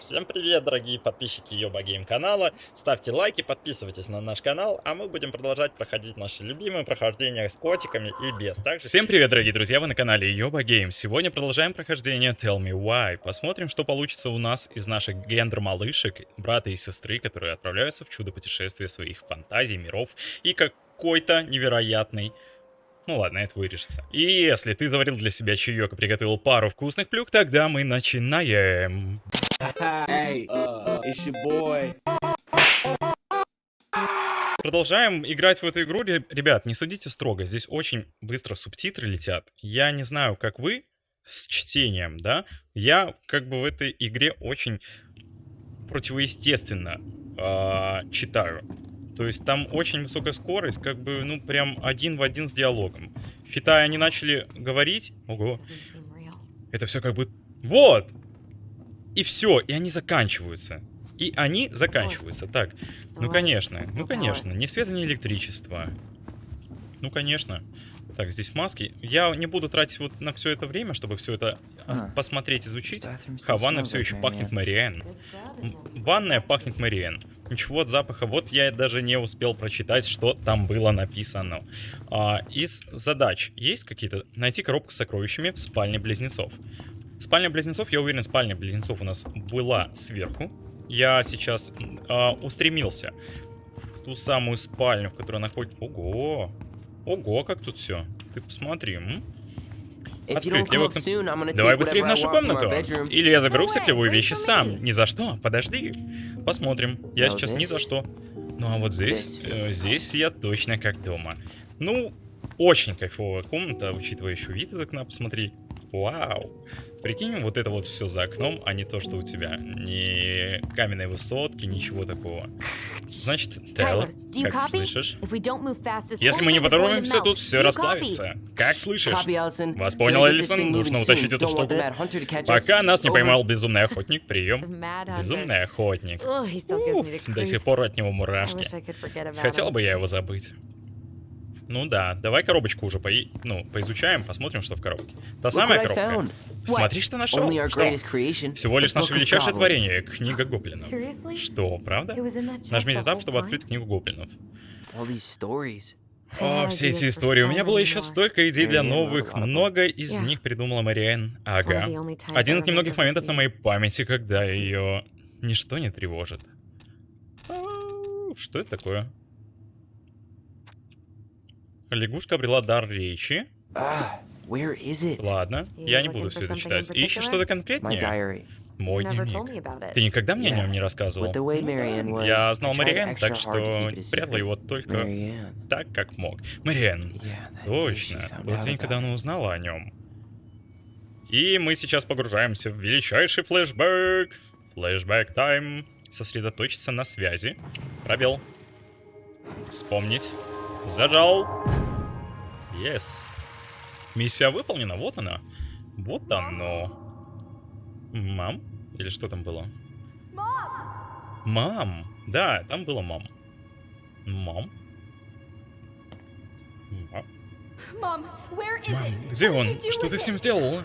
Всем привет, дорогие подписчики Йоба Гейм канала. Ставьте лайки, подписывайтесь на наш канал, а мы будем продолжать проходить наши любимые прохождения с котиками и без. Также... Всем привет, дорогие друзья, вы на канале Йоба Гейм. Сегодня продолжаем прохождение Tell Me Why. Посмотрим, что получится у нас из наших гендер-малышек, брата и сестры, которые отправляются в чудо-путешествие своих фантазий, миров и какой-то невероятный ну ладно, это вырежется. И если ты заварил для себя чаек и приготовил пару вкусных плюх, тогда мы начинаем. Hey, uh, it's your boy. Продолжаем играть в эту игру. Ребят, не судите строго, здесь очень быстро субтитры летят. Я не знаю, как вы с чтением, да? Я как бы в этой игре очень противоестественно э, читаю. То есть там очень высокая скорость, как бы, ну, прям один в один с диалогом. Считая, они начали говорить... Ого. Это все как бы... Вот! И все, и они заканчиваются. И они заканчиваются. Так, ну конечно, ну конечно, ни света, ни электричества. Ну конечно. Так, здесь маски. Я не буду тратить вот на все это время, чтобы все это а. посмотреть, изучить. Ха, ванна все еще пахнет Мариэн. Ванная пахнет Мариэн. Ничего от запаха. Вот я даже не успел прочитать, что там было написано. А, из задач есть какие-то? Найти коробку с сокровищами в спальне близнецов. Спальня близнецов, я уверен, спальня близнецов у нас была сверху. Я сейчас а, устремился в ту самую спальню, в которой находится... Ого! Ого, как тут все. Ты посмотри. М? Открыть левую кнопку. Давай быстрее в нашу комнату. Или я заберу все клевые вещи сам. Ни за что. Подожди. Посмотрим. Я сейчас ни за что. Ну а вот здесь, э, здесь я точно как дома. Ну, очень кайфовая комната, учитывая еще вид из окна, посмотри. Вау. Прикинь, вот это вот все за окном, а не то, что у тебя. Ни каменной высотки, ничего такого. Значит, Тейлор, как слышишь? Если мы не поторопимся, тут все расплавится. Как слышишь? Вас понял, Эллисон? Нужно утащить эту штуку. Пока нас не поймал безумный охотник, прием. Безумный охотник. Уф, до сих пор от него мурашки. Хотел бы я его забыть. Ну да, давай коробочку уже по... ну, поизучаем, посмотрим, что в коробке. Та самая коробка. Смотри, что нашел. Что? Всего лишь наше величайшее творение, книга гоблинов. Что, правда? Нажмите этап, чтобы открыть книгу гоблинов. О, все эти истории. У меня было еще столько идей для новых. Много из них придумала Мариэн. Ага. Один из немногих моментов на моей памяти, когда ее ничто не тревожит. Что это такое? Лягушка обрела дар речи. Ладно, я не буду все это читать. Ищешь что-то конкретнее? Мой дневник. Ты никогда мне о нем не рассказывал? Я знал Мариэн, так что прятал его только так, как мог. Мариэн. Точно. Тот день, когда она узнала о нем. И мы сейчас погружаемся в величайший флешбэк. Флешбэк тайм. Сосредоточиться на связи. Пробел. Вспомнить. Зажал. Yes. Миссия выполнена, вот она. Вот оно. Мам? Или что там было? Мам! Да, там было мам. Мам? Мам, где он? Что ты с ним сделала?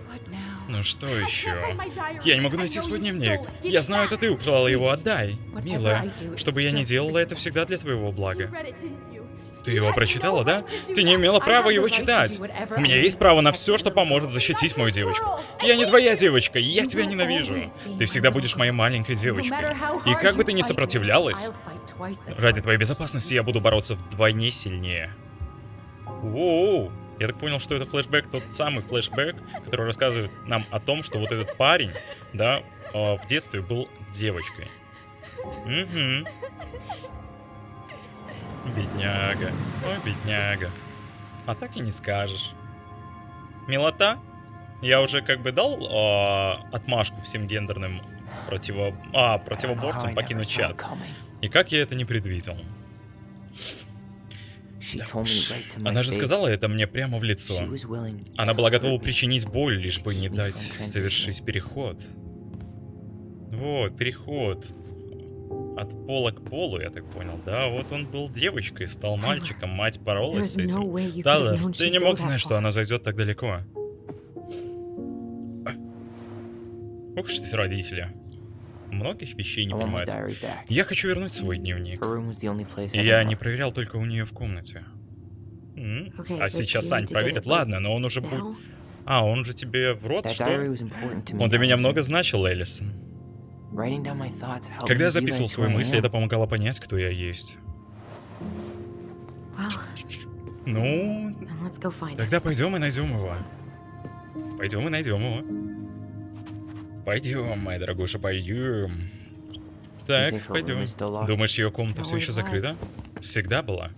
Ну что еще? Я не могу найти свой дневник. Я знаю, это ты украла его, отдай. Милая, что бы я ни делала, это всегда для твоего блага. Ты его прочитала, да? Ты не имела права его читать. У меня есть право на все, что поможет защитить мою девочку. Я не твоя девочка, я тебя ненавижу. Ты всегда будешь моей маленькой девочкой. И как бы ты ни сопротивлялась, ради твоей безопасности я буду бороться вдвойне сильнее. Воу. Я так понял, что это флешбэк, тот самый флешбэк, который рассказывает нам о том, что вот этот парень, да, а, в детстве был девочкой. Угу. Бедняга. Ой, бедняга. А так и не скажешь. Милота? Я уже как бы дал э, отмашку всем гендерным противо... а, противоборцам покинуть чат. И как я это не предвидел? Да уж. Она же сказала это мне прямо в лицо. Она была готова причинить боль, лишь бы не дать совершить переход. Вот, переход от пола к полу, я так понял. Да, вот он был девочкой, стал мальчиком, мать боролась с этим. Да, да, ты не мог знать, что она зайдет так далеко. Ух ты родители. многих вещей не back. Я хочу вернуть свой дневник. Я не проверял только у нее в комнате. А сейчас Сань проверит. Ладно, но он уже будет... А, он же тебе в рот, что? Он для меня много значил, Эллисон. Когда я записывал свои мысли, это помогало понять, кто я есть. Well, Ну, then let's go find it. тогда пойдем и найдем его. Пойдем и найдем его. Пойдем, моя дорогуша, пойдем. Так, пойдем. Думаешь, ее комната все еще закрыта? Всегда была.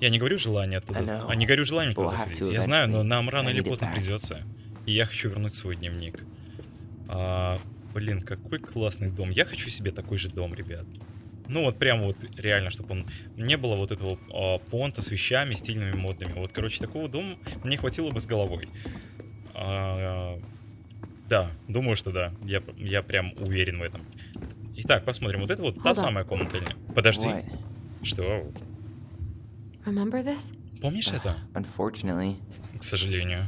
Я не говорю желание оттуда, а не говорю желание But туда we'll have заходить. to Я знаю, но нам рано или поздно придется. И я хочу вернуть свой дневник. А, блин, какой классный дом. Я хочу себе такой же дом, ребят. Ну вот прям вот реально, чтобы он не было вот этого а, понта с вещами стильными, модными. Вот, короче, такого дома мне хватило бы с головой. А, да, думаю, что да. Я, я прям уверен в этом. Итак, посмотрим. Вот это вот та самая комната. или- Подожди. What? Что? Помнишь это? Unfortunately, К сожалению.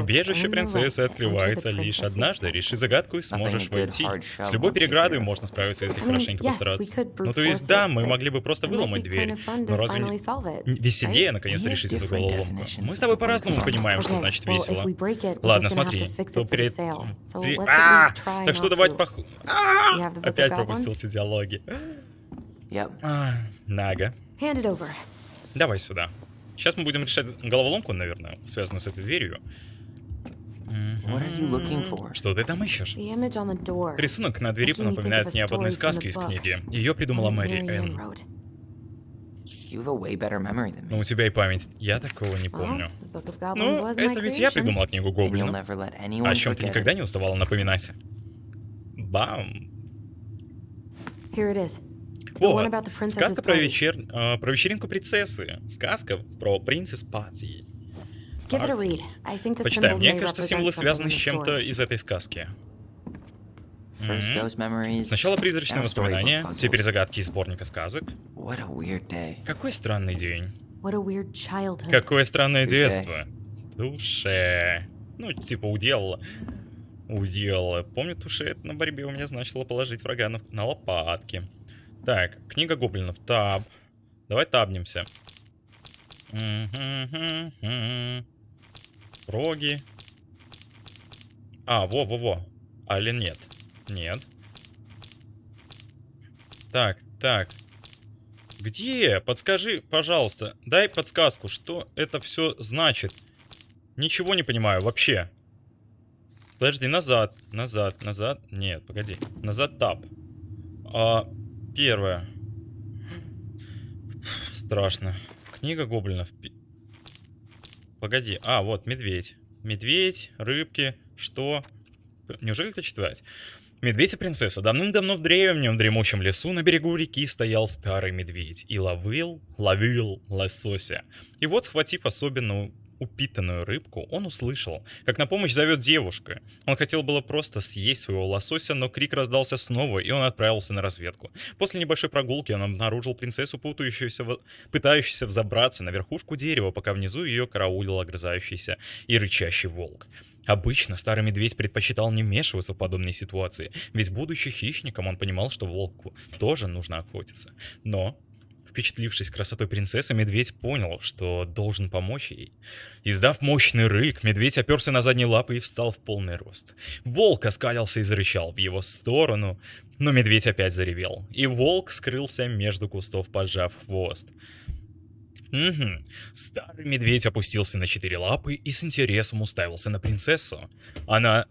Убежище принцессы открывается лишь однажды. Реши загадку и сможешь войти. С любой переградой можно справиться, если хорошенько постараться. Ну то есть да, мы могли бы просто выломать дверь. Но разве не веселее наконец-то решить эту головоломку? Мы с тобой по-разному понимаем, что значит весело. Ладно, смотри, то перед... А, Так что to- пох... Book Опять of bad ones? пропустил все диалоги. А, Нага. Давай сюда. Сейчас мы будем решать головоломку, наверное, связанную с этой дверью. Что ты там ищешь? Рисунок на двери напоминает мне об одной сказке из книги. Ее придумала Мэри Энн. Но me. у тебя и память. Я такого не помню. Ну, это ведь я придумала книгу Гоблина. anyone О чем ты никогда не уставала напоминать. Бам! Princess's Сказка про, вечер... э, про вечеринку принцессы. Сказка про принцесс Пати. Почитаем. Мне кажется, символы связаны с чем-то из этой сказки. Сначала призрачные воспоминания, теперь загадки из сборника сказок. Какой странный день. Какое странное детство. Туше. Ну, типа, уделала. Уделала. Помню, туше это на борьбе у меня значило положить врага на, на лопатки. Так, книга гоблинов. Таб. Давай табнемся. Роги. А, во-во-во. Али нет? Нет. Так, так. Где? Подскажи, пожалуйста. Дай подсказку, что это все значит. Ничего не понимаю вообще. Подожди, назад, назад, назад. Нет, погоди. Назад тап. А, первое. Страшно. Книга гоблинов. Погоди. А, вот, медведь. Медведь, рыбки, что? Неужели это читать? Медведь и принцесса. Давным-давно в древнем дремучем лесу на берегу реки стоял старый медведь и ловил, ловил лосося. И вот, схватив особенно упитанную рыбку, он услышал, как на помощь зовет девушка. Он хотел было просто съесть своего лосося, но крик раздался снова, и он отправился на разведку. После небольшой прогулки он обнаружил принцессу, путающуюся, в- пытающуюся взобраться на верхушку дерева, пока внизу ее караулил огрызающийся и рычащий волк. Обычно старый медведь предпочитал не вмешиваться в подобные ситуации, ведь будучи хищником, он понимал, что волку тоже нужно охотиться. Но, впечатлившись красотой принцессы, медведь понял, что должен помочь ей. Издав мощный рык, медведь оперся на задние лапы и встал в полный рост. Волк оскалился и зарычал в его сторону, но медведь опять заревел, и волк скрылся между кустов, поджав хвост. Угу. Старый медведь опустился на четыре лапы и с интересом уставился на принцессу. Она...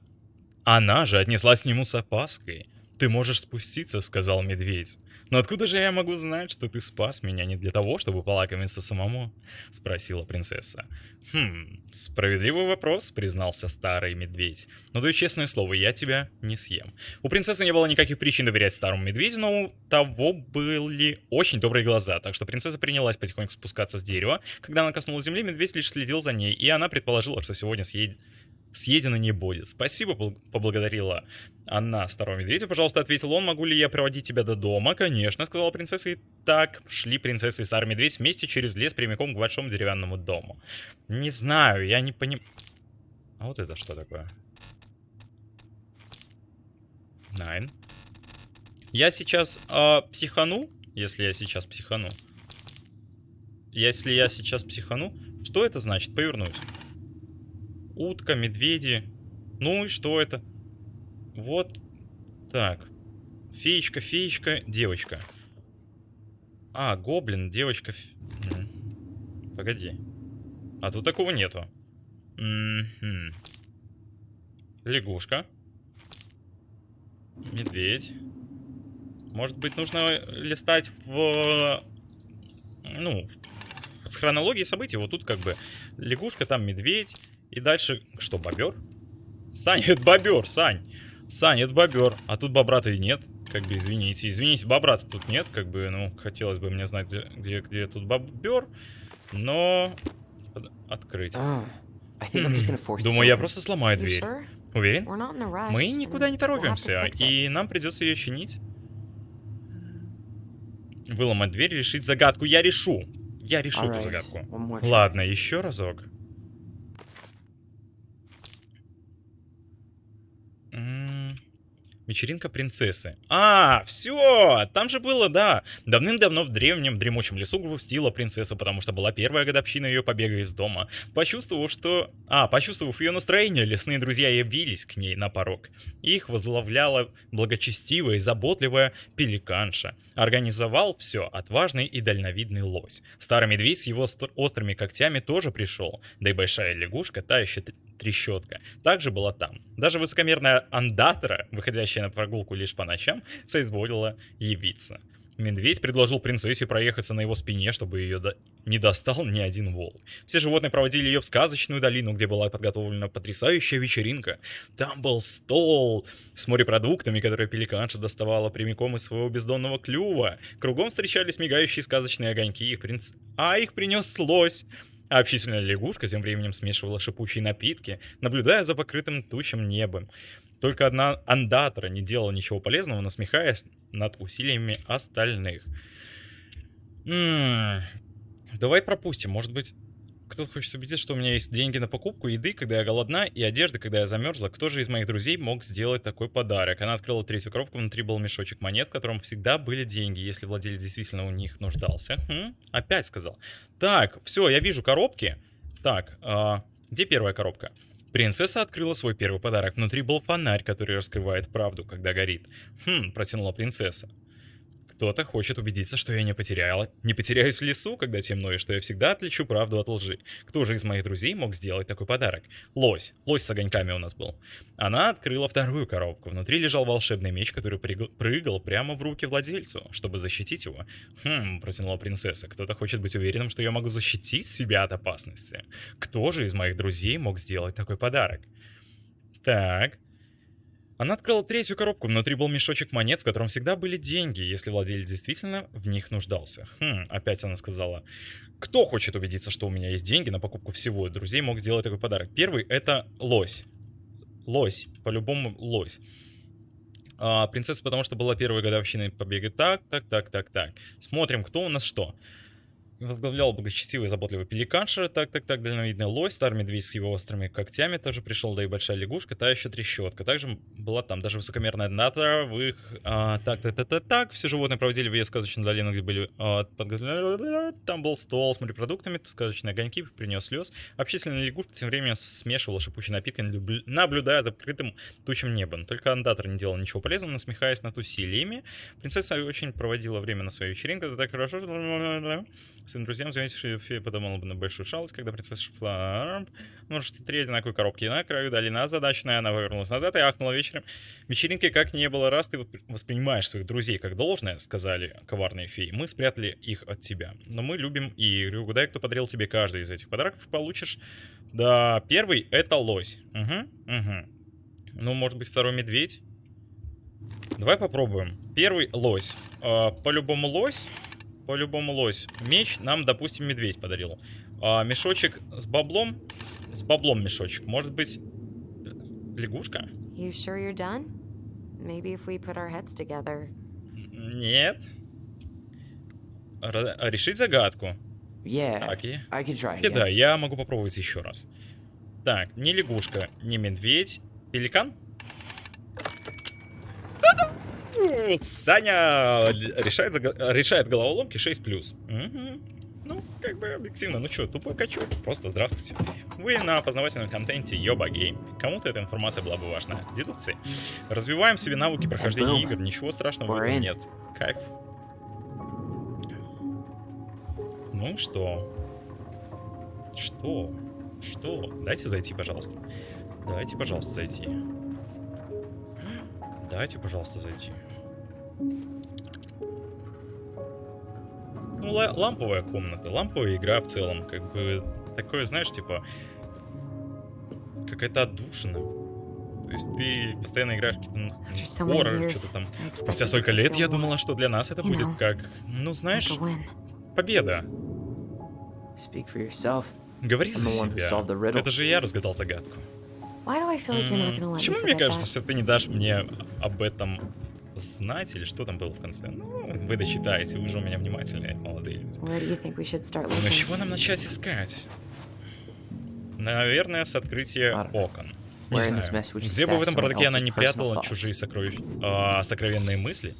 Она же отнеслась к нему с опаской. «Ты можешь спуститься», — сказал медведь. «Но откуда же я могу знать, что ты спас меня не для того, чтобы полакомиться самому?» — спросила принцесса. «Хм, справедливый вопрос», — признался старый медведь. «Но даю честное слово, я тебя не съем». У принцессы не было никаких причин доверять старому медведю, но у того были очень добрые глаза, так что принцесса принялась потихоньку спускаться с дерева. Когда она коснулась земли, медведь лишь следил за ней, и она предположила, что сегодня съедет съедено не будет. Спасибо, поблагодарила она старого медведя. Пожалуйста, ответил он, могу ли я проводить тебя до дома? Конечно, сказала принцесса. И так шли принцесса и старый медведь вместе через лес прямиком к большому деревянному дому. Не знаю, я не понимаю. А вот это что такое? Nine. Я сейчас а, психану, если я сейчас психану. Если я сейчас психану, что это значит? Повернуть. Утка, медведи. Ну и что это? Вот так. Феечка, феечка, девочка. А, гоблин, девочка. ф- М. Погоди. А тут такого нету. Лягушка. Медведь. Может быть, нужно листать в... Ну, в хронологии событий. Вот тут как бы лягушка, там медведь. И дальше... Что, бобер? Сань, это бобер, Сань. Сань, это бобер. А тут бобра-то и нет. Как бы, извините. Извините, бобра-то тут нет. Как бы, ну, хотелось бы мне знать, где, где, тут бобер. Но... Открыть. Oh, force. this Думаю, я просто сломаю дверь. sure? Уверен? Мы никуда не торопимся, и нам придется ее чинить. Выломать дверь, решить загадку. Я решу. Я решу эту загадку. Ладно, еще разок. М, Вечеринка принцессы. А, все, там же было, да. Давным-давно в древнем дремучем лесу грустила принцесса, потому что была первая годовщина ее побега из дома. Почувствовав, что... А, почувствовав ее настроение, лесные друзья явились к ней на порог. Их возглавляла благочестивая и заботливая пеликанша. Организовал все отважный и дальновидный лось. Старый медведь с его стр- острыми когтями тоже пришел. Да и большая лягушка, та еще трещотка, также была там. Даже высокомерная андатора, выходящая на прогулку лишь по ночам, соизволила явиться. Медведь предложил принцессе проехаться на его спине, чтобы ее до- не достал ни один волк. Все животные проводили ее в сказочную долину, где была подготовлена потрясающая вечеринка. Там был стол с морепродуктами, которые пеликанша доставала прямиком из своего бездонного клюва. Кругом встречались мигающие сказочные огоньки, их принц... а их принес лось. А общительная лягушка тем временем смешивала шипучие напитки, наблюдая за покрытым тучем небом. Только одна андатора не делала ничего полезного, насмехаясь над усилиями остальных. М, Давай пропустим. Может быть, кто-то хочет убедиться, что у меня есть деньги на покупку еды, когда я голодна, и одежды, когда я замерзла. Кто же из моих друзей мог сделать такой подарок? Она открыла третью коробку, внутри был мешочек монет, в котором всегда были деньги, если владелец действительно у них нуждался. Хм, Опять сказал. Так, все, я вижу коробки. Так, а, где первая коробка? Принцесса открыла свой первый подарок. Внутри был фонарь, который раскрывает правду, когда горит. Хм, протянула принцесса. Кто-то хочет убедиться, что я не потеряла. Не потеряюсь в лесу, когда темно, и что я всегда отличу правду от лжи. Кто же из моих друзей мог сделать такой подарок? Лось. Лось с огоньками у нас был. Она открыла вторую коробку. Внутри лежал волшебный меч, который прыгал, прямо в руки владельцу, чтобы защитить его. Хм, протянула принцесса. Кто-то хочет быть уверенным, что я могу защитить себя от опасности. Кто же из моих друзей мог сделать такой подарок? Так. Она открыла третью коробку, внутри был мешочек монет, в котором всегда были деньги, если владелец действительно в них нуждался. Хм, опять она сказала. Кто хочет убедиться, что у меня есть деньги на покупку всего? Друзей мог сделать такой подарок. Первый это лось. Лось, по-любому лось. А, принцесса, потому что была первой годовщиной побега. Так, так, так, так, так. Смотрим, кто у нас что. Возглавлял благочестивый и заботливый пеликанша, так, так, так, дальновидный лось, старый медведь с его острыми когтями тоже пришел, да и большая лягушка, та еще трещотка. Также была там даже высокомерная натора, в их... а, так, так, так, так, так, все животные проводили в ее сказочную долину, где были... а, Там был стол с морепродуктами, сказочные огоньки, принес слез. Общительная лягушка тем временем смешивала шипучие напитки, наблю- наблюдая за покрытым тучем небом. Только андатор не делал ничего полезного, насмехаясь над усилиями. Принцесса очень проводила время на своей вечеринке, это так хорошо. Своим друзьям заметив, что фея подумала бы на большую шалость, когда принцесса шла... Ну, что три одинаковые коробки на краю долина озадаченная, она повернулась назад и ахнула вечером. Вечеринки как не было, раз ты воспри- воспринимаешь своих друзей как должное, сказали коварные феи, мы спрятали их от тебя. Но мы любим и. Угадай, кто подарил тебе каждый из этих подарков, получишь... Да, первый — это лось. Угу, угу. Ну, может быть, второй медведь? Давай попробуем. Первый — лось. А, по-любому лось. По-любому лось. Меч нам, допустим, медведь подарил. А, мешочек с баблом. С баблом мешочек. Может быть, лягушка? You sure you're done? Maybe if we put our heads together. Нет. Ра- решить загадку. Yeah, Так, и... I can try. Окей, again. да, я могу попробовать еще раз. Так, не лягушка, не медведь. Пеликан? Саня решает, решает головоломки 6+. Мгм. Ну, как бы объективно. Ну что, тупой качок. Просто здравствуйте. Вы на познавательном контенте Йоба Гейм. Кому-то эта информация была бы важна. Дедукции. Развиваем себе навыки прохождения игр. Ничего страшного в этом нет. Кайф. Ну что? Что? Что? Дайте зайти, пожалуйста. Дайте, пожалуйста, зайти. Дайте, пожалуйста, зайти. Ну, ла- ламповая комната, ламповая игра в целом, как бы такое, знаешь, типа какая-то отдушина. То есть ты постоянно играешь какие-то ну, After so many хоррор, years, что-то там. Спустя столько лет я думала, что для нас это будет как, ну знаешь, победа. Говори за себя. Это же я разгадал загадку. Почему мне кажется, что ты не дашь мне об этом знать, или что там было в конце? Ну, вы дочитаете, вы же у меня внимательные, молодые люди. Но с looking? чего нам начать искать? Наверное, с открытия окон. Не знаю. Где бы в этом бардаке она не прятала чужие сокровищ... а, сокровенные мысли?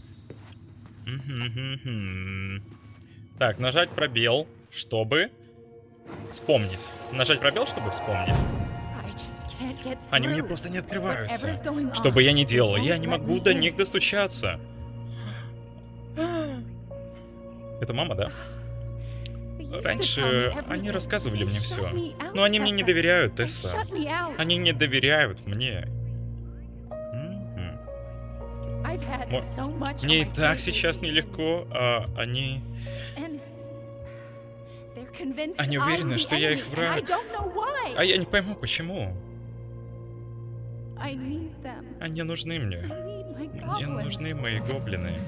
Так, нажать пробел, чтобы вспомнить. Нажать пробел, чтобы вспомнить. Они мне просто не открываются. Что бы я ни делал, я не могу до них достучаться. Это мама, да? Раньше они рассказывали мне все. Но они мне не доверяют, Тесса. Они не доверяют мне. Мне и так сейчас нелегко, а они... Они уверены, что я их враг. А я не пойму, почему. Они нужны мне. Мне нужны мои гоблины.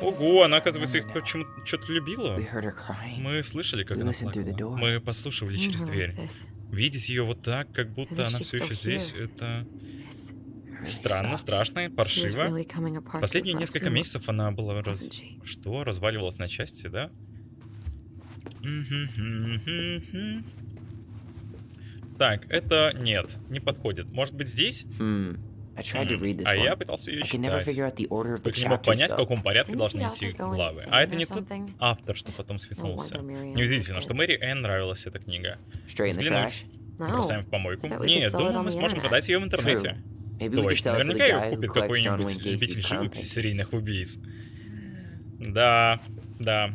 Ого, она, оказывается, их почему-то что-то любила. We heard her crying. Мы слышали, как We она listened through the плакала. door. Мы послушивали через дверь. this, Видеть ее вот так, как будто она she's все еще здесь, это странно, страшно, паршиво. really coming apart Последние несколько few месяцев она была раз... Что? Разваливалась на части, да? Так, это нет, не подходит. Может быть здесь? Hmm. I tried to М, read this А я пытался ее читать. Только не мог понять, в каком порядке должны go главы. А это не тот автор, что потом Miriam Неудивительно, что. Мэри Энн нравилась эта книга. Взглянуть. Бросаем в помойку. Нет, думаю, мы сможем продать ее в интернете. Точно, наверняка ее купит какой-нибудь любитель живописи серийных убийц. Да, да.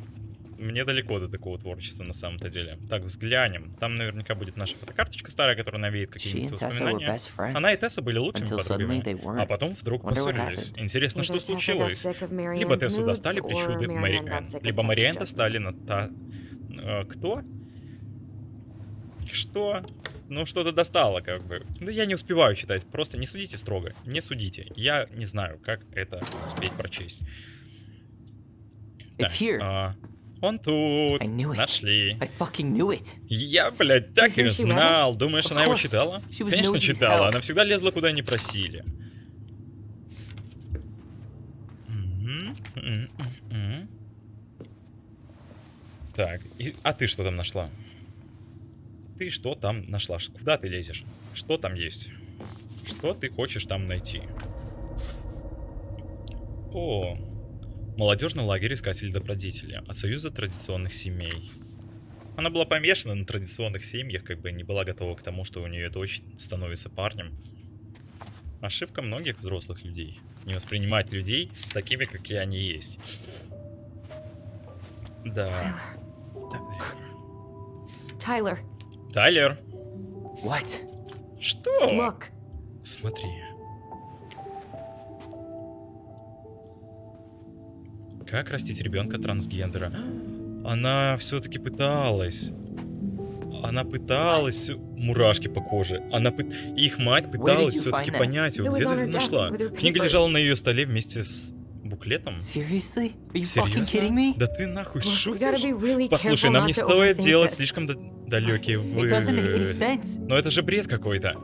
Мне далеко до такого творчества на самом-то деле. Так, взглянем. Там наверняка будет наша фотокарточка старая, которая навеет какие-нибудь воспоминания. Она и Тесса были лучшими подругами. А потом вдруг поссорились. Интересно, что случилось? Либо Тессу достали причуды Мэри Энн, либо Мэри Энн достали на та... э, кто? Что? Ну, что-то достало, как бы. Да я не успеваю читать, просто не судите строго. Не судите. Я не знаю, как это успеть прочесть. It's here. а, он тут. Нашли. Я, блядь, так и знал. Думаешь, она его читала? Конечно, читала. Она всегда лезла, куда не просили. Так, и- а ты что там нашла? Ты что там нашла? Куда ты лезешь? Что там есть? Что ты хочешь там найти? О, молодежный лагерь искателей добродетели от Союза традиционных семей. Она была помешана на традиционных семьях, как бы не была готова к тому, что у нее дочь становится парнем. Ошибка многих взрослых людей. Не воспринимать людей такими, какие они есть. Да. Tyler, Тайлер, What? что? look. Смотри. Как растить ребенка трансгендера? Она все-таки пыталась. Она пыталась... Мурашки по коже. Она пыт... Их мать пыталась все-таки понять его. Где ты нашла? Книга лежала на ее столе вместе с буклетом. Серьезно? Да ты нахуй шутишь? Послушай, нам не стоит делать слишком далекие вы... Но это же бред какой-то.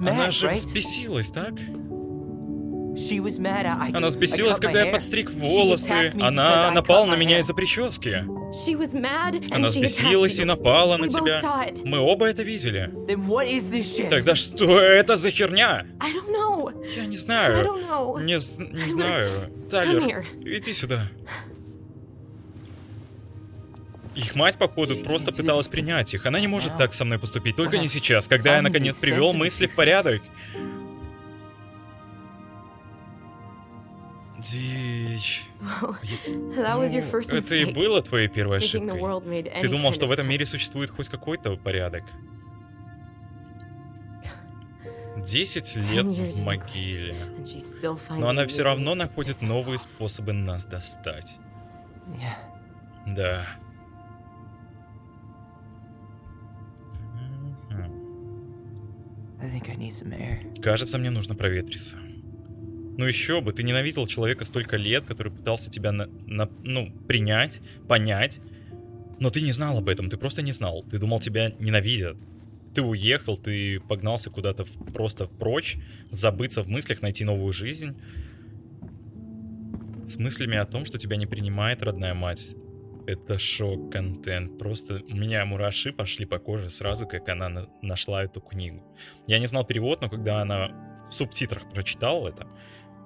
Она же взбесилась, так? Она my когда я подстриг волосы. Она напала на меня из-за прически. Она взбесилась и напала на тебя. Мы оба это видели. Тогда что это за херня? Я не знаю. Не, не знаю. Тайлер, иди сюда. Их мать, походу, просто пыталась принять их. Она не может так со мной поступить, только не сейчас, когда я наконец привел мысли в порядок. Дичь. Ну, Это и было твоей первой ошибкой. Ты думал, что в этом мире существует хоть какой-то порядок. Десять лет в могиле. Но она все равно находит новые способы нас достать. Да. Кажется, мне нужно проветриться. Ну еще бы, ты ненавидел человека столько лет, который пытался тебя на, на- ну, принять, понять. Но ты не знал об этом, ты просто не знал. Ты думал, тебя ненавидят. Ты уехал, ты погнался куда-то в- просто прочь, забыться в мыслях, найти новую жизнь. С мыслями о том, что тебя не принимает родная мать. Это шок-контент. Просто у меня мураши пошли по коже сразу, как она на- нашла эту книгу. Я не знал перевод, но когда она в субтитрах прочитала это,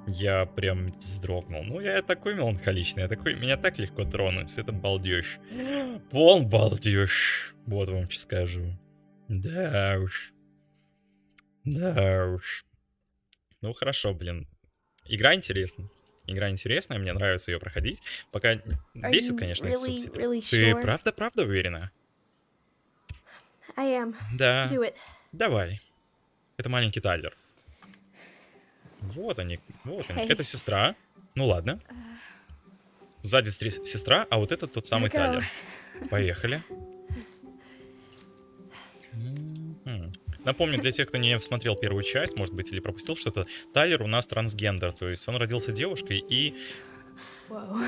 я прям вздрогнул. Ну, я такой меланхоличный, я такой, меня так легко тронуть. Это балдеж. Пол балдеж. Вот вам что скажу. Да уж. Да уж. Ну, хорошо, блин. Игра интересная. Игра интересная, мне нравится ее проходить. Пока бесит, конечно, really, субтитры. really Ты sure? правда-правда уверена? I am. Да. Давай. Это маленький Тайлер. Вот они, вот они. Это сестра. Ну ладно. Сзади сестра, а вот это тот самый. Тайлер. Поехали. Мгм. Напомню, для тех, кто не смотрел первую часть, может быть, или пропустил что-то, Тайлер у нас трансгендер, то есть он родился девушкой и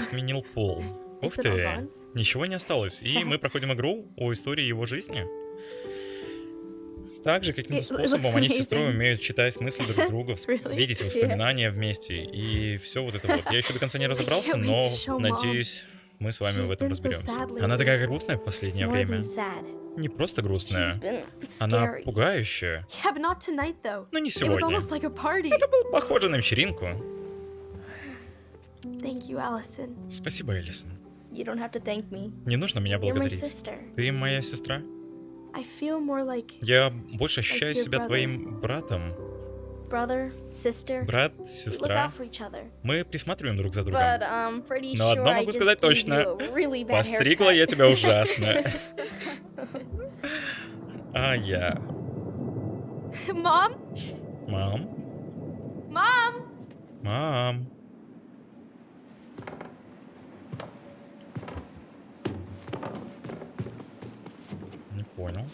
сменил пол. Ух ты, ничего не осталось. И мы проходим игру о истории его жизни. Также каким-то способом они с сестрой умеют читать мысли друг друга, видеть воспоминания вместе и все вот это вот. Я еще до конца не разобрался, но надеюсь, мы с вами в этом разберемся. Она такая грустная в последнее время. Не просто грустная, она пугающая. Но не It was сегодня. a party. Похоже на вечеринку. Спасибо, Элисон. Не нужно меня благодарить. Ты моя сестра. Я больше ощущаю себя твоим братом. Брат, сестра. Мы присматриваем друг за другом. Pretty Но одно могу сказать точно. Постригла я тебя ужасно. А я. Mom? Мам? Mom? Мам? Понял.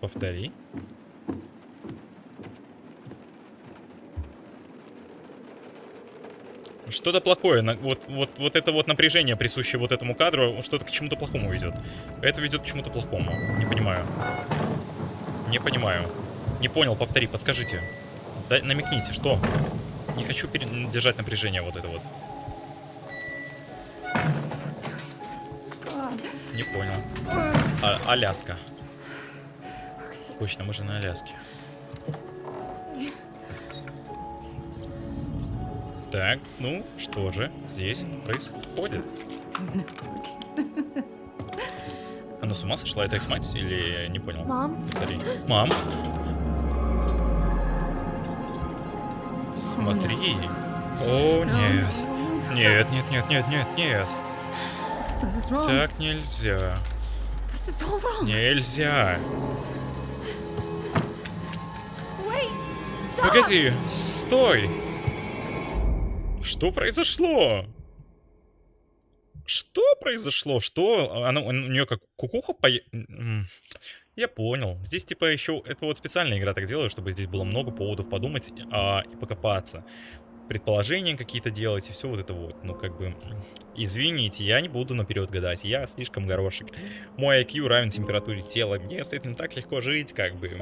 Повтори. Что-то плохое, вот, вот, вот это вот напряжение, присущее вот этому кадру, что-то к чему-то плохому ведет. Это ведет к чему-то плохому. Не понимаю. Не понимаю. Не понял, повтори, подскажите. Да, намекните, что? Не хочу держать напряжение вот это вот. Не понял. А, Аляска. Точно, мы же на Аляске. Так, ну что же здесь происходит? Она с ума сошла? Это их мать или не понял? Mom? Повтори. Мам? Смотри. О, нет. Нет, нет, нет, нет, нет, нет. Так нельзя. Нельзя. Погоди, стой. Что произошло? Что произошло? Что? Она, у нее как кукуха по... Я понял. Здесь типа еще... Это вот специальная игра так делаю, чтобы здесь было много поводов подумать а, и покопаться. Предположения какие-то делать и все вот это вот. Ну как бы... Извините, я не буду наперед гадать. Я слишком горошек. Мой IQ равен температуре тела. Мне с этим так легко жить, как бы.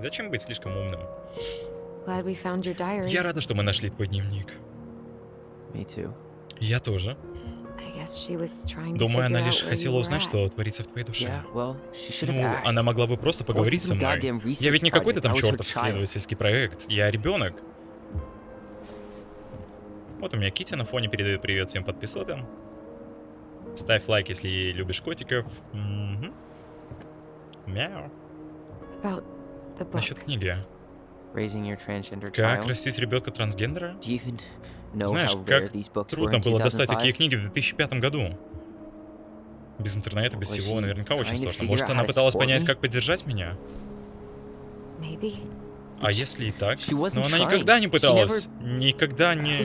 Зачем быть слишком умным? Я рада, что мы нашли твой дневник. Я тоже. Думаю, она лишь хотела узнать, что творится в твоей душе. Ну, она могла бы просто поговорить со мной. Я ведь не какой-то там чертов исследовательский проект. Я ребенок. Вот у меня Кити на фоне передает привет всем подписотам. Ставь лайк, если любишь котиков. Мгм. Мяу. Насчет книги. Как растить ребенка трансгендера? Знаешь, как трудно было достать такие 2005? книги в 2005 году. Без интернета, без всего, наверняка очень сложно. Может, она пыталась понять, как поддержать меня? А если и так? Но она никогда не пыталась. Никогда не...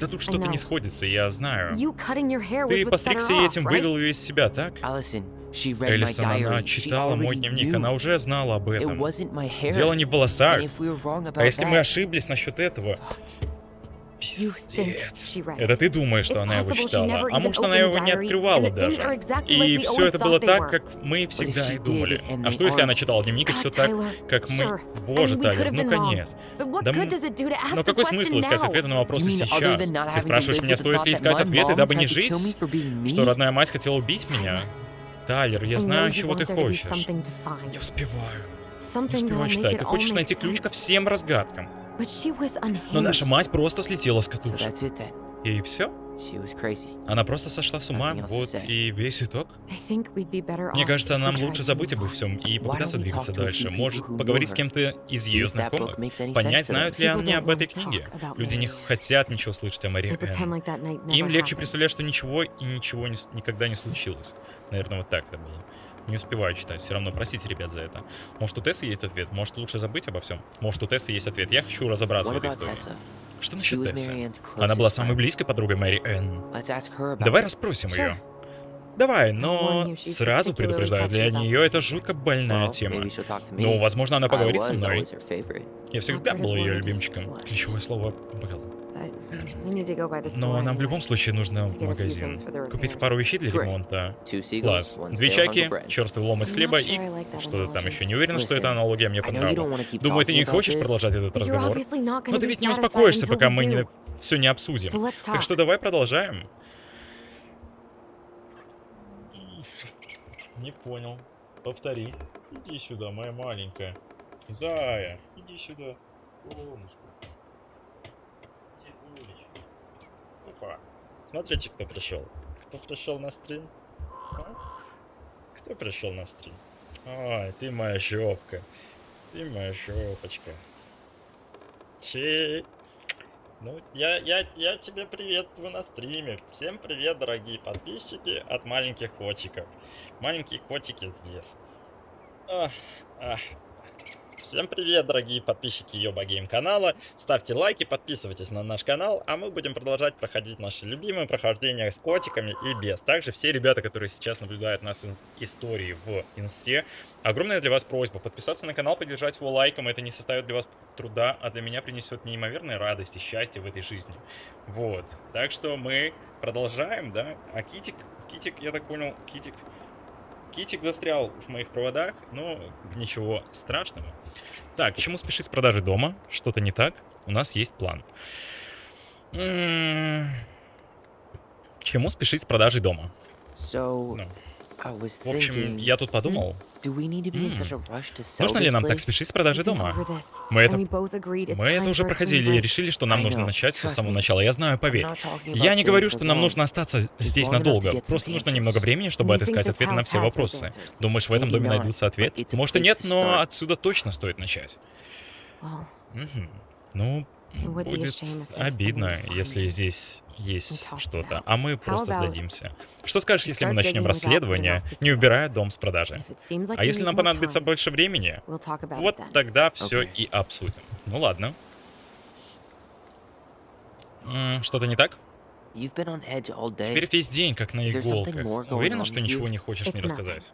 Да тут что-то не сходится, я знаю. Ты постригся и этим вывел ее из себя, так? Элисон, она читала мой дневник, она уже знала об этом. Дело не в волосах. А если мы ошиблись насчет этого? Пиздец. Это ты думаешь, что она его читала. А может, она его не открывала даже. И все это было так, как мы всегда и думали. А что, если она читала дневник, и все так, как мы... Боже, Тайлер, ну конец. Да Но какой смысл искать ответы на вопросы сейчас? Ты спрашиваешь меня, стоит ли искать ответы, дабы не жить? Что родная мать хотела убить меня? Тайлер, я знаю, чего ты хочешь. Не успеваю. Не успеваю читать. Ты хочешь найти ключ ко всем разгадкам. Но наша мать просто слетела с So катушек. that's it then. И все? She was crazy. Она просто сошла с ума. Вот и весь итог. I think we'd be better Мне off кажется, нам лучше забыть обо всем и Why попытаться двигаться дальше. Может, поговорить с кем-то из ее if that book знакомых. makes any Понять, знают ли они don't об этой книге. Люди не хотят ничего слышать о Мэри Энн. Им легче представлять, что ничего и ничего не никогда не случилось. Наверное, вот так это было. Не успеваю читать, все равно простите, ребят, за это. Может, у Тессы есть ответ? Может, лучше забыть обо всем? Может, у Тессы есть ответ? Я хочу разобраться в этой истории. Что насчет Тессы? Она была самой близкой подругой Мэри Энн. Давай расспросим ее. Давай, но сразу предупреждаю, для нее это жутко больная тема. Ну, возможно, она поговорит со мной. Я всегда был ее любимчиком. Ключевое слово был. Но нам в любом случае нужно To в get a few магазин. things for the Купить repairs. пару вещей для ремонта. Класс. Две чайки, черствый лом из I'm not хлеба и что-то там еще. Не уверен, что эта аналогия мне понравилась. Думаю, ты не хочешь продолжать этот разговор. obviously not Но ты ведь не успокоишься, until пока мы не do. все не обсудим. Так что давай продолжаем. Не понял. Повтори. Иди сюда, моя маленькая. Зая, иди сюда. Солнышко. Опа. Смотрите, кто пришел. Кто пришел на стрим? А? Кто пришел на стрим? Ой, ты моя щепка. Ты моя щепочка. Че? Ну, я, я, я тебя приветствую на стриме. Всем привет, дорогие подписчики от маленьких котиков. Маленькие котики здесь. Ах, ах. Всем привет, дорогие подписчики Йоба Гейм канала. Ставьте лайки, подписывайтесь на наш канал, а мы будем продолжать проходить наши любимые прохождения с котиками и без. Также все ребята, которые сейчас наблюдают нас истории в инсте, огромная для вас просьба подписаться на канал, поддержать его лайком. Это не составит для вас труда, а для меня принесет неимоверной радость и счастье в этой жизни. Вот. Так что мы продолжаем, да? А Китик, Китик, я так понял, Китик... Китик застрял в моих проводах, но ничего страшного. Так, к чему спешить с продажей дома? Что-то не так? У нас есть план. М, К чему спешить с продажей дома? So, Ну, в общем, я тут подумал, нужно ли нам так спешить с been дома? Мы это- Мы это уже проходили и решили, что нам нужно начать все с самого начала. Я знаю, поверь. Я не говорю, что нам нужно остаться здесь надолго. Просто нужно немного времени, чтобы отыскать ответы на все вопросы. Думаешь, в этом доме найдутся a Может и нет, но отсюда точно стоит начать. Мгм. Ну, Будет обидно, если здесь есть что-то, а мы просто сдадимся. Что скажешь, если мы начнем расследование, не убирая дом с продажи? А если нам понадобится больше времени, вот тогда все и обсудим. Ну ладно. Что-то не так? Теперь весь день как на иголках. Уверена, что ничего не хочешь мне рассказать?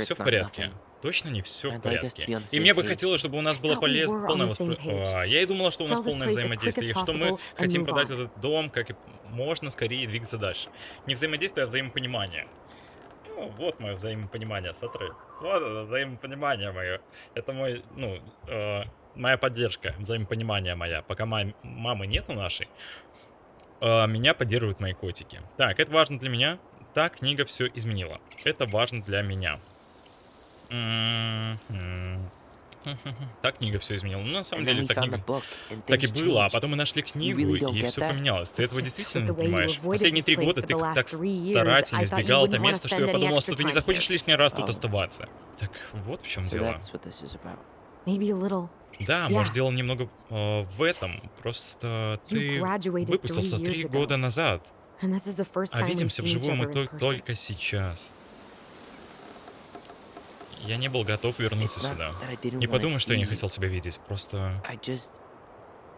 Все в порядке. Точно не все в порядке. И мне бы хотелось, чтобы у нас было полез... полное page. А, Я и думала, что у нас полное взаимодействие, и что мы хотим продать этот дом как и можно скорее двигаться дальше. Не взаимодействие, а взаимопонимание. Ну, вот мое взаимопонимание, смотри. Вот это взаимопонимание мое. Это мой, ну, э, моя поддержка, взаимопонимание моя. Пока мам- мамы нету нашей, а, меня поддерживают мои котики. Так, это важно для меня. Та книга все изменила. Это важно для меня. Та книга все изменила. Ну, на самом деле, we та found the книга так и было, а потом мы нашли книгу, и все поменялось. Ты этого действительно не понимаешь. Последние три года ты так старательно избегал это место, что я подумал, что ты не захочешь лишний раз тут Oh. оставаться. Так вот в чем дело. Да, может, дело немного э, в этом. Просто ты выпустился три года назад, And this is the first а time we've видимся вживую мы только сейчас. Я не был готов вернуться сюда. that I didn't Не подумай, что я не хотел тебя видеть. Просто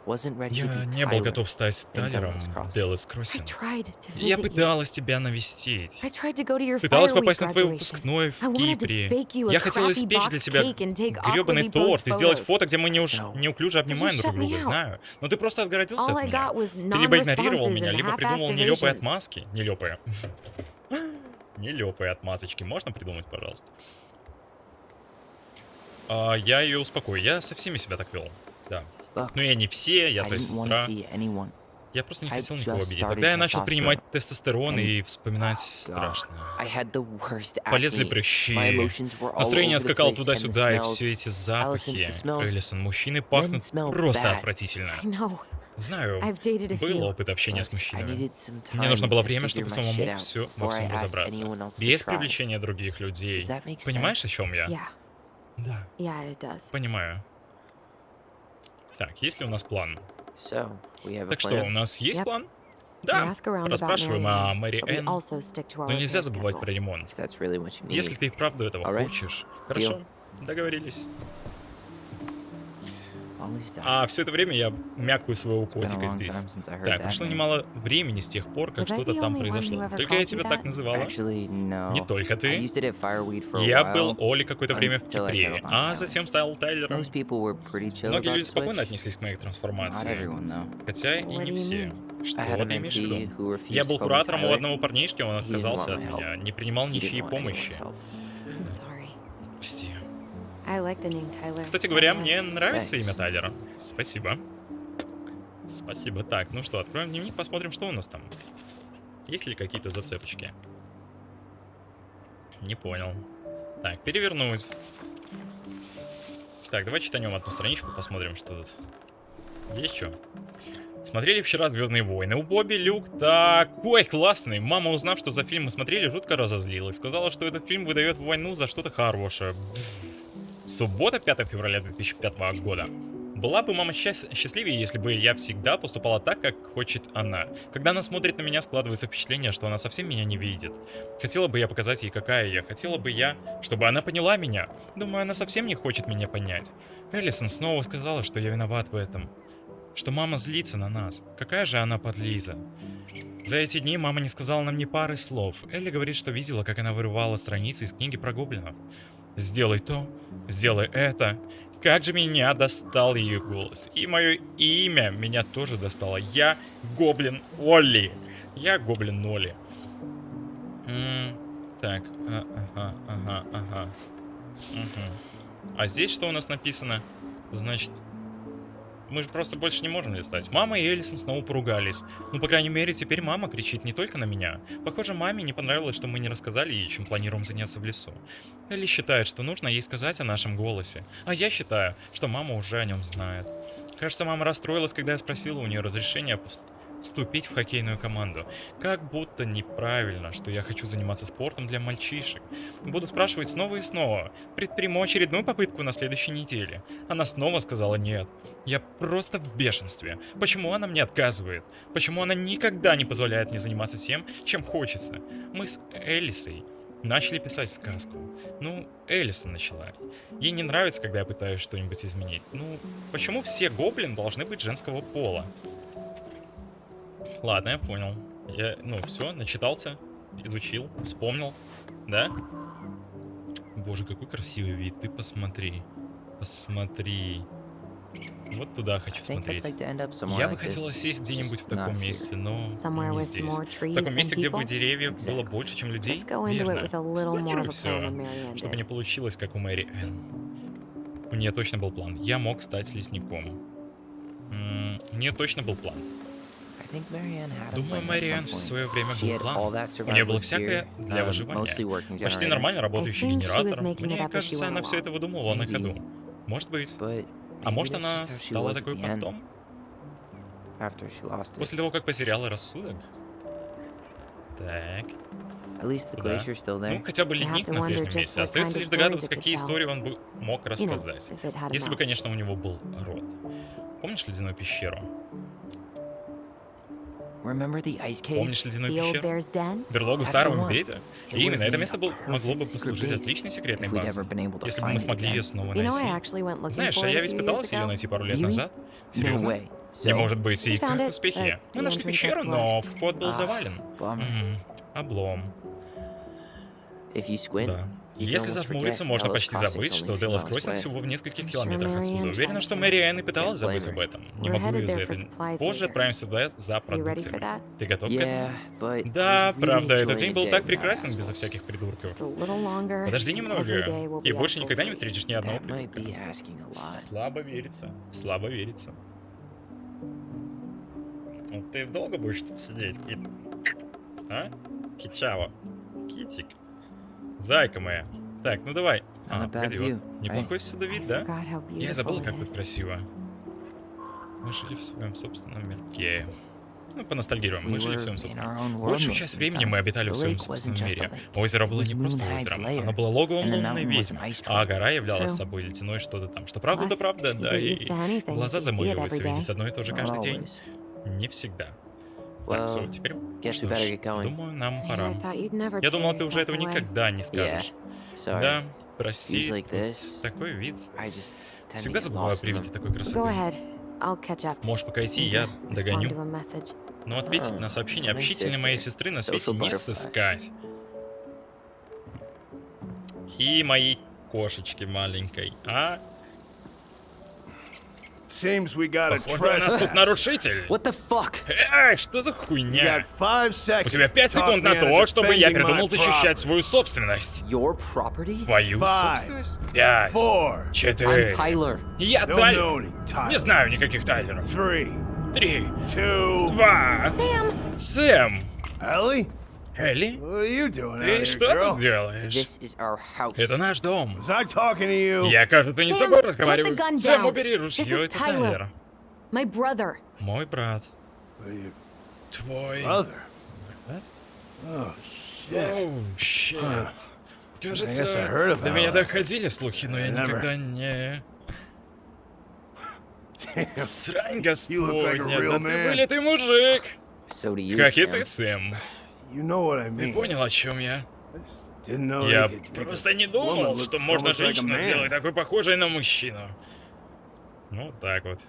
я не был готов стать Тайлером в Делос I Кроссинг. Я пыталась тебя навестить. Пыталась попасть на твой выпускной в Кипре. Я хотела испечь для тебя гребаный торт и сделать фото, где мы неуж- No. неуклюже обнимаем друг друга, знаю. Но ты просто отгородился от меня. Ты либо игнорировал меня, либо придумал нелепые отмазки. Нелепые. Нелепые отмазочки. Можно придумать, пожалуйста? А, я ее успокою. Я со всеми себя так вел. Да. Ну я не все, я твоя сестра. Я просто не хотел никого обидеть. Тогда я начал принимать тестостерон и вспоминать God, страшно. Полезли прыщи. Настроение скакало туда-сюда, и все эти запахи. Эллисон, мужчины пахнут просто отвратительно. Знаю, был опыт общения с мужчинами. Мне нужно было время, чтобы самому все во всем разобраться. Без привлечения других людей. Понимаешь, о чем я? Да, понимаю. Так, есть ли у нас план? Так что, у нас есть Yep. план? Да. Расспрашиваем о Мэри Энн. Но нельзя забывать про ремонт. Если ты и вправду этого хочешь. Хорошо, договорились. А все это время я мякаю своего котика здесь. Так, прошло немало времени с тех пор, как что-то там произошло. Только я тебя так называла. Не только ты. Я был Оли какое-то время в Кипре, а затем стал Тайлером. Многие люди спокойно отнеслись к моей трансформации. Хотя и не все. Что ты имеешь в виду? Я был куратором у одного парнишки, он отказался от меня, не принимал ничьей помощи. Прости. Кстати говоря, мне нравится имя Тайлера. Спасибо. Спасибо. Так, ну что, откроем дневник, посмотрим, что у нас там. Есть ли какие-то зацепочки? Не понял. Так, перевернуть. Так, давай читанем одну страничку, посмотрим, что тут. Есть что? Смотрели вчера Звездные войны. У Бобби Люк такой классный. Мама, узнав, что за фильм мы смотрели, жутко разозлилась. Сказала, что этот фильм выдает войну за что-то хорошее. Суббота, 5 февраля 2005 года. Была бы мама счаст- счастливее, если бы я всегда поступала так, как хочет она. Когда она смотрит на меня, складывается впечатление, что она совсем меня не видит. Хотела бы я показать ей, какая я. Хотела бы я, чтобы она поняла меня. Думаю, она совсем не хочет меня понять. Эллисон снова сказала, что я виноват в этом. Что мама злится на нас. Какая же она подлиза. За эти дни мама не сказала нам ни пары слов. Элли говорит, что видела, как она вырывала страницы из книги про гоблинов. Сделай то, сделай это. Как же меня достал ее голос. И мое имя меня тоже достало. Я Гоблин Олли. Я Гоблин Олли. Так, а, ага, ага, ага. Мгм. А здесь что у нас написано? Значит, мы же просто больше не можем листать. Мама и Элисон снова поругались. Ну, по крайней мере, теперь мама кричит не только на меня. Похоже, маме не понравилось, что мы не рассказали ей, чем планируем заняться в лесу. Элли считает, что нужно ей сказать о нашем голосе. А я считаю, что мама уже о нем знает. Кажется, мама расстроилась, когда я спросила у нее разрешения вступить в хоккейную команду. Как будто неправильно, что я хочу заниматься спортом для мальчишек. Буду спрашивать снова и снова. Предприму очередную попытку на следующей неделе. Она снова сказала нет. Я просто в бешенстве. Почему она мне отказывает? Почему она никогда не позволяет мне заниматься тем, чем хочется? Мы с Элисой начали писать сказку. Ну, Элисон начала. Ей не нравится, когда я пытаюсь что-нибудь изменить. Ну, почему все гоблин должны быть женского пола? Ладно, я понял. Я, ну, все, начитался, изучил, вспомнил, да? Боже, какой красивый вид, ты посмотри. Посмотри. Вот туда хочу смотреть. Я бы хотела сесть где-нибудь в таком месте, но не здесь. В таком месте, где бы деревьев было больше, чем людей. Верно. Спланируй все, чтобы не получилось, как у Мэри Энн. У нее точно был план. Я мог стать лесником. М, У нее точно был план. Думаю, Мариан в свое время был план. У нее было всякое для uh, выживания. Почти нормально работающий генератор. Мне кажется, она все это выдумывала на ходу. Может быть. А может, она стала такой потом? После того, как потеряла рассудок? Так. Still Ну, хотя бы ледник на прежнем месте. Остается лишь догадываться, какие истории он бы мог рассказать. Если бы, конечно, у него был рот. Помнишь ледяную пещеру? Помнишь ледяную The old пещеру? bear's den? Берлогу старого медведя? It И именно это место был, могло бы послужить отличной секретной базой. Если бы мы смогли ее снова найти. Знаешь, а я ведь пытался ее найти пару лет назад. Серьезно? Не может быть, и как успехи? Мы нашли пещеру, но вход был Ah. завален. bummer. М, Облом. If you squint, Да. Если зажмуриться, можно почти забыть, что miles Кроссинг всего в нескольких километрах отсюда. Уверена, что to. Мэриэн и пыталась забыть об этом. Не могу ее за это. Позже отправимся туда за продуктами. Ты готов к этому? Да, правда, этот день был так прекрасен безо всяких придурков. Подожди немного, и больше никогда не встретишь ни одного придурка. Слабо верится, слабо верится. Ты долго будешь тут сидеть, Кит? А? Кичава. Китик. Зайка моя. Так, ну давай. А, погоди, вот. Неплохой сюда вид, да? Я забыл, как тут красиво. Мы жили в своем собственном мирке. Ну, поностальгируем. Мы жили в своем собственном. Большую часть времени мы обитали в своем собственном мире. Озеро было не просто озером, оно было логовом лунной ведьмы, а гора являлась собой ледяное что-то там. Что правда, да правда, да, и глаза every видеть одно и то же каждый день. Не всегда. Так, все, Well, теперь... Что ж, думаю, нам пора. Я думал, ты уже этого никогда не скажешь. Да, прости. Такой вид. Всегда забываю lost при in виде такой красоты. Можешь пока идти, я догоню. Но ответить на сообщение my общительной моей сестры на свете не сыскать. И моей кошечки маленькой. А? Seems we got a Похоже, у нас тут нарушитель. What the fuck? Эй, что за You хуйня? У seconds тебя пять секунд на то, чтобы я придумал защищать свою собственность. Your property? Твою Five. собственность? Пять. Four, I'm Четыре. Tyler. Я don't know Тайлер. Не знаю никаких Тайлеров. Three, Три. two, Два. Sam! Сэм. Ellie, Элли? Ты что тут делаешь? Это наш дом. Я, кажется, не с тобой разговариваю. Сэм, убери ружье, это. Тайлер. My brother. Мой брат. Твой... Oh I Кажется, до меня доходили слухи, но я никогда не... Срань господня, да ты вылитый мужик. Как и ты, Сэм. You know what I Ты понял, о чем я? I just didn't know Я просто не думал, что можно женщину сделать такой похожей на мужчину. Ну, вот так вот.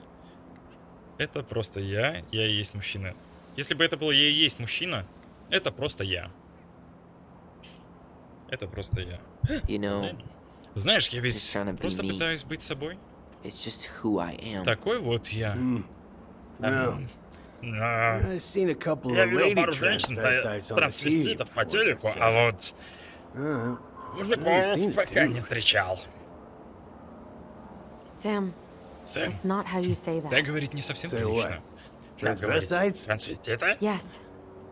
Это просто я, я и есть мужчина. Если бы это было я и есть мужчина, это просто я. Это просто я. You know, Знаешь, я ведь просто пытаюсь быть собой. it's just who I am. Такой вот я. Mm. No. I've seen a couple Я of видел lady пару женщин, transvestites та- on the трансвеститов по телеку, а вот Uh, мужиков пока не встречал. Sam, Сэм, it's not how you say так that. говорить не совсем прилично. Как говорить? transvestites? Трансвеститы? Yes,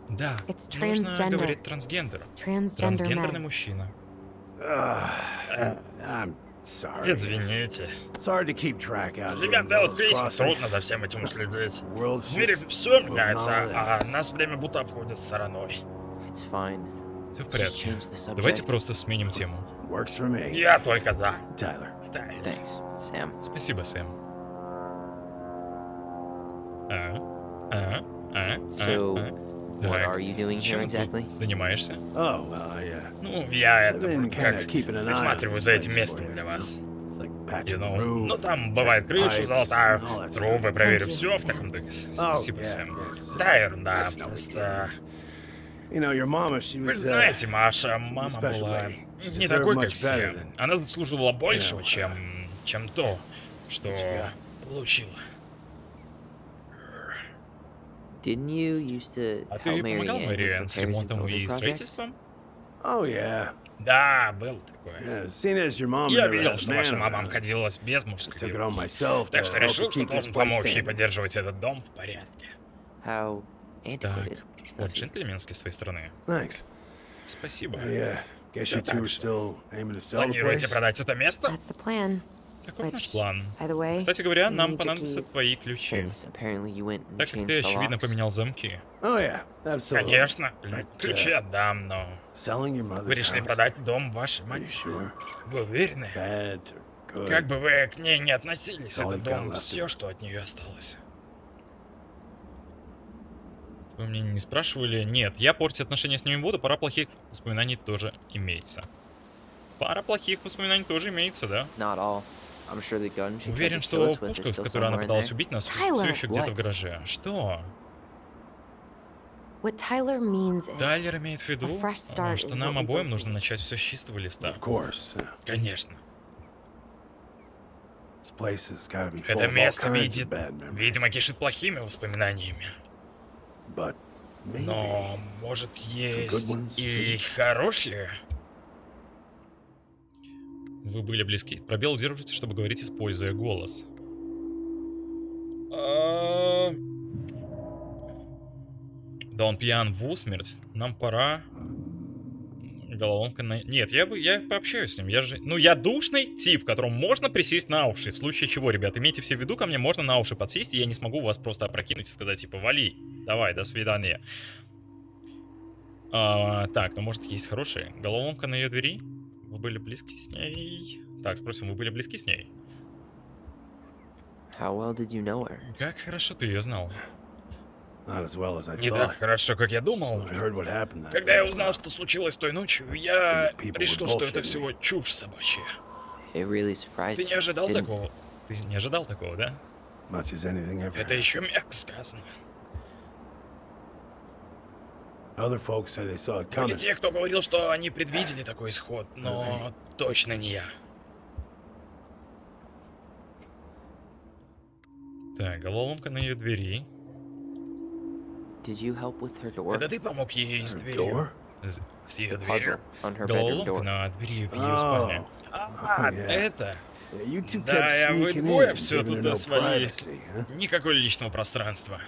Да. It's Нужно transgender. говорить трансгендер. transgender Трансгендерный мужчина. Извините. It's hard to keep track out here. Живя in в Devil's Devil's Creek, Crossing. трудно за всем этим уследить. В мире все меняется, а нас время будто обходит стороной. Все в порядке. Давайте просто сменим тему. Я только за. Sam. Спасибо, Сэм. А? А? А? So, а? What Так. are you doing here exactly? занимаешься? Oh, well, yeah. Ну, я это как присматриваю за этим местом для вас. You know. Ну, там бывает крышу pipes, золотаю, all that трубы, проверю все в таком духе. Oh, Спасибо, Сэм. Да, ерунда, просто... Вы uh, знаете, Маша, мама была не такой, как все. Она заслуживала большего, чем, чем то, что получила. А ты помогал Мэриэн с ремонтом и строительством? Oh, yeah. Да, был такое. Yeah, seeing as your mom Я видел, что ваша мама обходилась без мужской руки. myself Так что решил, что должен помочь ей поддерживать этот дом в порядке. How Так, джентльменски с твоей стороны. Thanks. Спасибо. Yeah, guess you two так are же. still aiming to sell the Планируете place? продать это место? That's the plan. Таков наш план. Кстати говоря, нам понадобятся твои ключи. Так как ты, очевидно, поменял замки. Oh. Конечно, But, ключи uh, отдам, но... Вы решили продать дом вашей матери? Вы уверены? Как бы вы к ней не относились, этот дом все, что от нее осталось. Вы мне не спрашивали? Нет, я портить отношения с ними буду, пара плохих воспоминаний тоже имеется. Пара плохих воспоминаний тоже имеется, да? Уверен, что пушка, с которой она пыталась убить нас, все еще где-то в гараже. Что? Тайлер имеет в виду, а, что нам обоим нужно начать все с чистого листа. Конечно. This place has got to be full Это of all место kinds видит, of bad memories. видимо, кишит плохими воспоминаниями. Но, может, есть и хорошие? Вы были близки. Пробел удерживайте, чтобы говорить, используя голос. А, Да он пьян в усмерть. Нам пора. Головоломка на... Нет, я бы я пообщаюсь с ним. Я же... Ну, я душный тип, которому можно присесть на уши. В случае чего, ребят, имейте все в виду, ко мне можно на уши подсесть, и я не смогу вас просто опрокинуть и сказать, типа, вали, давай, до свидания. А, так, ну может есть хорошие. Головоломка на ее двери. Вы были близки с ней. Так, спросим, вы были близки с ней? How well did you know her? Как хорошо ты ее знал. not as well as I Не так хорошо, как я думал. Когда я узнал, что случилось той ночью, я решил, что это всего чушь собачья. Really Ты не ожидал didn't- такого? Ты не ожидал такого, да? Это еще мягко сказано. Были те, кто говорил, что они предвидели такой исход, но точно не я. Так, головоломка на ее двери. Did you help with her door? Это ты помог ей с дверью? С, ее дверью? Головоломка на двери в ее Oh. спальне. А, yeah. это? Да, я вы sneaking двое все туда свалились. Никакого личного пространства.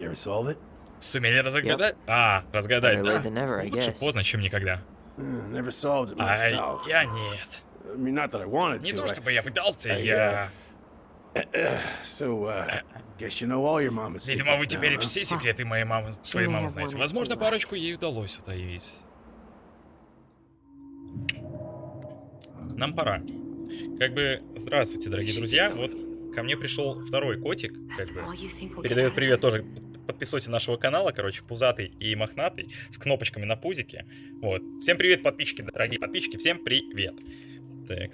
You ever solve it? Сумели разгадать? А, разгадать, да? Лучше поздно, чем никогда. Uh, А я нет. Не то чтобы я пытался, я... So, uh, guess you know all your mama's Видимо, вы теперь now, huh? все секреты моей мамы, своей мамы знаете. Возможно, парочку ей удалось утаить. Нам пора. Как бы, здравствуйте, дорогие друзья. Вот ко мне пришел второй котик, как бы. Передает привет тоже подписоте нашего канала, короче, пузатый и мохнатый, с кнопочками на пузике. Вот. Всем привет, подписчики, дорогие подписчики, всем привет. Так,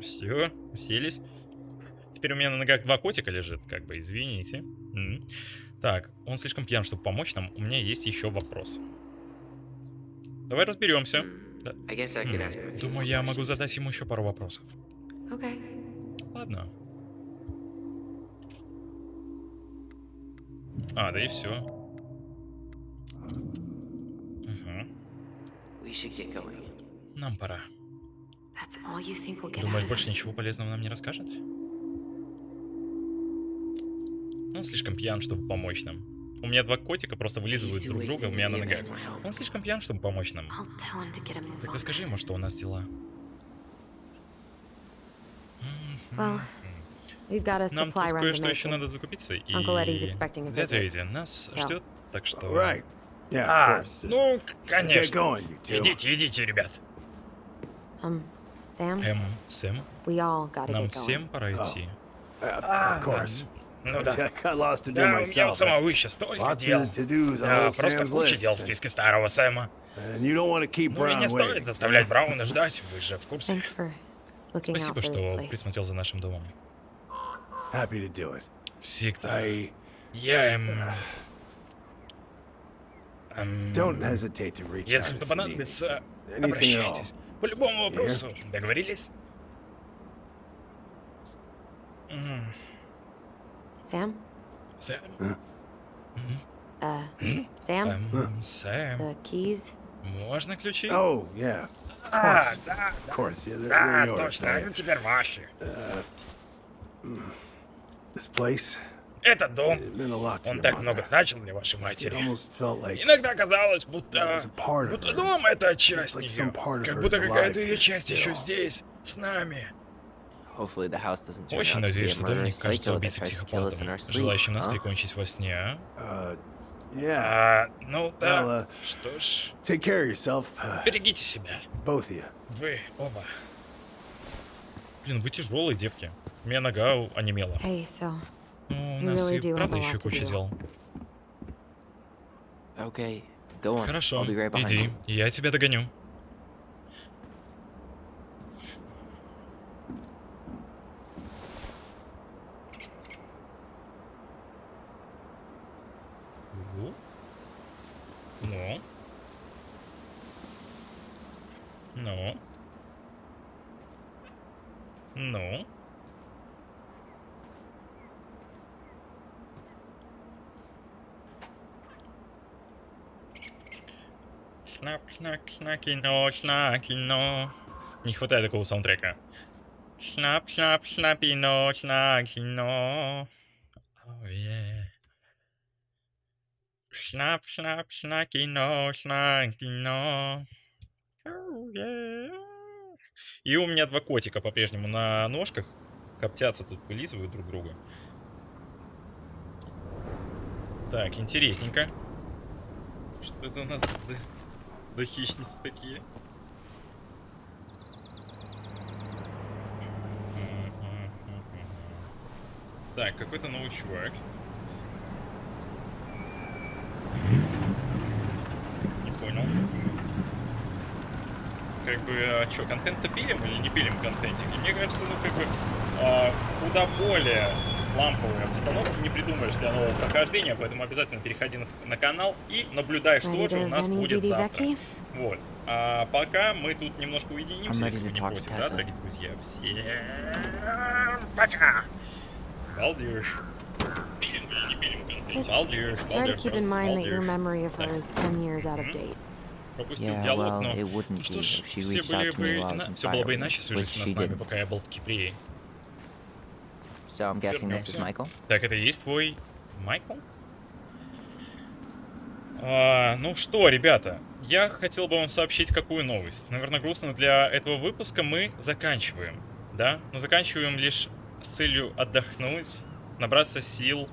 все, уселись. Теперь у меня на ногах два котика лежит, как бы, извините. М. Так, он слишком пьян, чтобы помочь нам. У меня есть еще вопрос. Давай разберемся. Да. М, Думаю, я могу задать ему еще пару вопросов. Okay. Ладно. А, да и все. We should get going. Нам пора. Думаешь, больше ничего полезного нам не расскажет? Он слишком пьян, чтобы помочь нам. У меня два котика просто вылизывают друг друга у меня на ногах. Он слишком пьян, чтобы помочь нам. Тогда скажи ему, что у нас дела. Well, Нам тут кое-что еще надо закупиться. И Uncle Eddie's expecting a дядя. Эдди нас ждет, так что... Right. Yeah, of А, course. ну, конечно. going, you two. Идите, идите, ребят. Um, Эм, Сэм, we all gotta нам get going. всем пора идти. Uh, of course. Ну I да. Да, у меня у самого еще столько Lots дел. of to-dos on Да, просто Sam's куча list. дел в списке старого Сэма. And you don't want to keep Ну не стоит заставлять Брауна ждать, вы же в курсе. Thanks for looking out Спасибо, что присмотрел за нашим домом. Happy to do it. Всегда. I Я эм... эм, don't hesitate to reach out Если что понадобится, обращайтесь. По любому вопросу. Договорились? М, Sam? Сэм? Uh, Sam? Эм, Сэм? The keys? Можно ключи? Oh, yeah. Of А, course. да, Of course, yeah. They're, да, they're yours. точно, Now, ну теперь ваши. Place, Этот дом, it meant a lot to он так много значил для вашей матери. Иногда казалось, будто... Будто дом — это часть нее. Как будто какая-то ее часть еще здесь, с нами. Очень надеюсь, что дом не кажется убийцей психопатом, желающим нас прикончить во сне. Uh. А, ну да. Uh, Что ж, uh, берегите себя. Вы оба. Блин, вы тяжелые, девки. У меня нога онемела. Hey, so Ну, у нас really и правда еще куча дел. Okay. Хорошо, right иди, you. я тебя догоню. Ну? Ну? Ну? Ну? Шнап, шнак, шнак, кино, шнак, кино. Не хватает такого саундтрека. Шнап, шнап, шнапино, шнак, кино. Oh, yeah. Шнап, шнап, шнакино, шнакино. Oh, yeah. И у меня два котика по-прежнему на ножках. Коптятся тут, вылизывают друг друга. Так, интересненько. Что это у нас за хищницы такие? Так, какой-то новый чувак. Не понял. Как бы, а что, контент-то пилим или не пилим контентик? И мне кажется, ну как бы а, куда более ламповые обстановки не придумаешь для нового прохождения, поэтому обязательно переходи на, на канал и наблюдай, что же у нас будет завтра. Вот. А пока мы тут немножко уединимся, если вы не против, да, дорогие друзья? Все. Пока. Балдеж. Пилим или не пилим контент? Just try to балдеж, keep in mind that your балдеж. memory of her Так. is 10 years out of date. Пропустил Yeah, диалог, well, но... Ну что ж, все были бы... in Все было бы иначе, свяжись she с нами, пока я был в Кипре. So I'm guessing this is. Michael? Так, это и есть твой Майкл? А, ну что, ребята, я хотел бы вам сообщить какую новость. Наверное, грустно для этого выпуска мы заканчиваем, да? Но заканчиваем лишь с целью отдохнуть, набраться сил,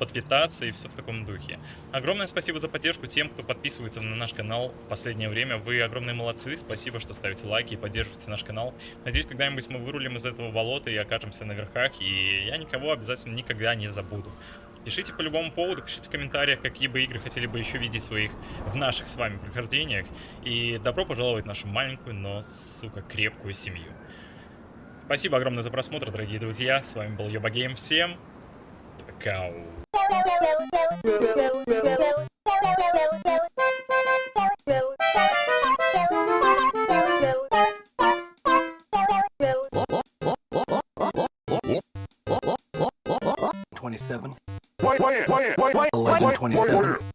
подпитаться и все в таком духе. Огромное спасибо за поддержку тем, кто подписывается на наш канал в последнее время. Вы огромные молодцы. Спасибо, что ставите лайки и поддерживаете наш канал. Надеюсь, когда-нибудь мы вырулим из этого болота и окажемся на верхах. И я никого обязательно никогда не забуду. Пишите по любому поводу, пишите в комментариях, какие бы игры хотели бы еще видеть своих в наших с вами прохождениях. И добро пожаловать в нашу маленькую, но, сука, крепкую семью. Спасибо огромное за просмотр, дорогие друзья. С вами был Йоба Гейм. Всем пока. Twenty-seven. Wait, wait, wait, wait, wait, eleven twenty-seven.